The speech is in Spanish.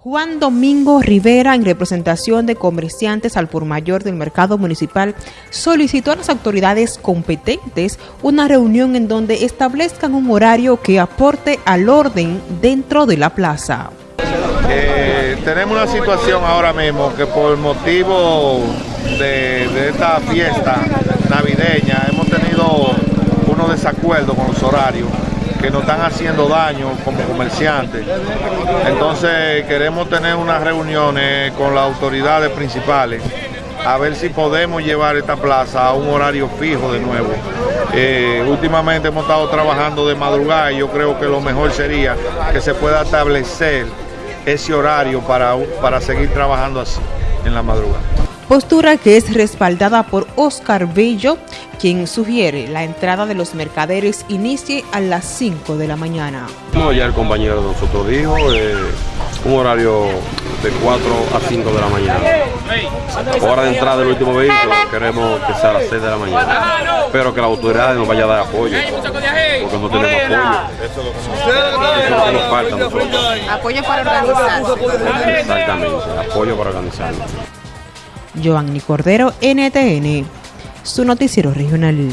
Juan Domingo Rivera, en representación de comerciantes al por mayor del mercado municipal, solicitó a las autoridades competentes una reunión en donde establezcan un horario que aporte al orden dentro de la plaza. Eh, tenemos una situación ahora mismo que por motivo de, de esta fiesta navideña hemos tenido unos desacuerdos con los horarios que nos están haciendo daño como comerciantes. Entonces queremos tener unas reuniones con las autoridades principales a ver si podemos llevar esta plaza a un horario fijo de nuevo. Eh, últimamente hemos estado trabajando de madrugada y yo creo que lo mejor sería que se pueda establecer ese horario para, para seguir trabajando así en la madrugada postura que es respaldada por Oscar Bello, quien sugiere la entrada de los mercaderes inicie a las 5 de la mañana. Como ya el compañero de nosotros dijo, eh, un horario de 4 a 5 de la mañana. Hora de entrada del último vehículo, queremos que sea a las 6 de la mañana. Espero que la autoridad nos vaya a dar apoyo, porque no tenemos apoyo. Eso es lo que nos falta nosotros. Apoyo para organizarnos. Exactamente, apoyo para organizarnos. Giovanni Cordero, NTN, su noticiero regional.